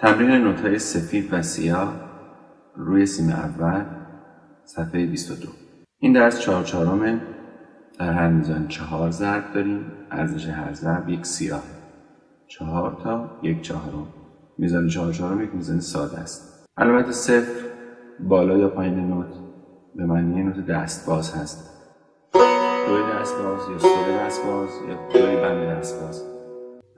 تمرین نوتهای سفید و سیاه روی سیم اول صفحه 22 این درس چهار چهارمه در هر میزان چهار ضرب داریم. ارزش هر ضرب یک سیاه. چهار تا یک چهارم. میزان چهار چهارم یک میزان ساده است. علامت صفر بالا یا پایین نوت. به معنی نوت دست باز هست. دوی دست باز یا سول دست باز یا دوی بند دست باز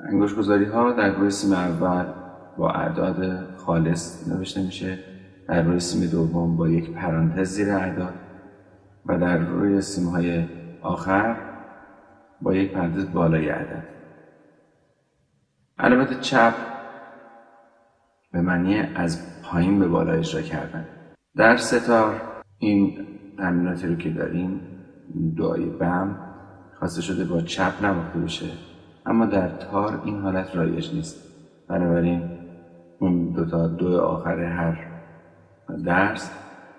انگوش گذاری ها در روی سیم اول با اعداد خالص نوشته میشه. در روی سیم دوم با یک پرانتز زیر اعداد و در روی سیم های آخر با یک پرانتز بالای عدد علامت چپ به معنی از پایین به بالا اجرا کردن. در ستار این تمریناتی رو که داریم دعای بم خواسته شده با چپ نواخته بشه. اما در تار این حالت رایج نیست. بنابراین اون دوتا دو آخر هر درس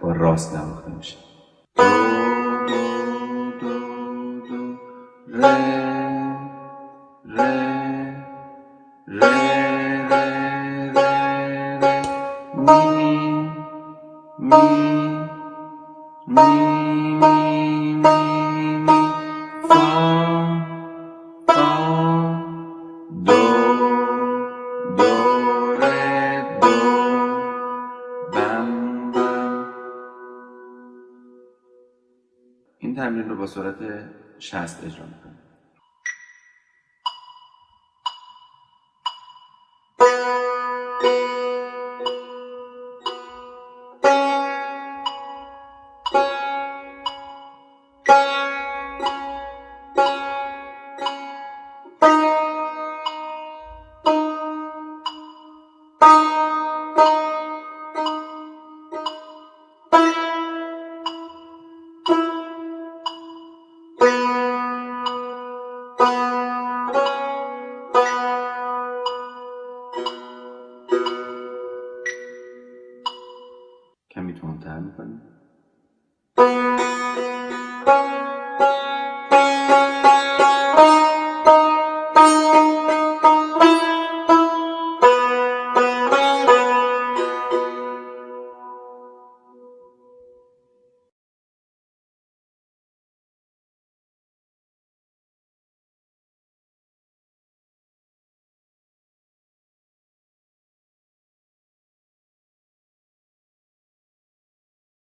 با راست نواخته میشه دو دو دو دو این تمرین رو با سرعت 60 اجرا می‌کنم کمی تندتر می‌کنیم